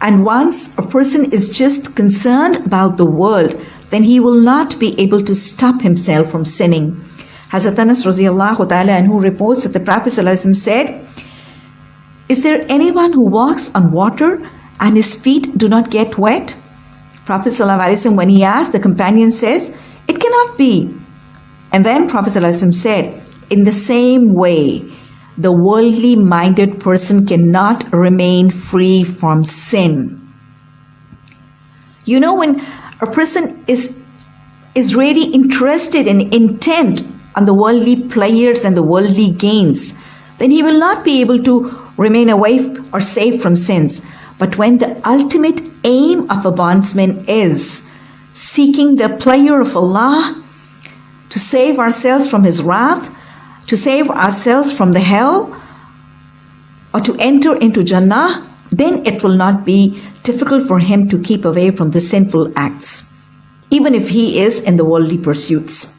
And once a person is just concerned about the world, then he will not be able to stop himself from sinning. Hazrat Anas radiallahu ta'ala anhu reports that the Prophet said, Is there anyone who walks on water and his feet do not get wet? Prophet ﷺ, when he asked, the companion says, It cannot be. And then Prophet ﷺ said, In the same way, the worldly minded person cannot remain free from sin. You know, when a person is, is really interested and intent on the worldly pleasures and the worldly gains, then he will not be able to remain away or safe from sins. But when the ultimate aim of a bondsman is seeking the pleasure of Allah, to save ourselves from His wrath, to save ourselves from the hell, or to enter into Jannah, then it will not be difficult for him to keep away from the sinful acts, even if he is in the worldly pursuits.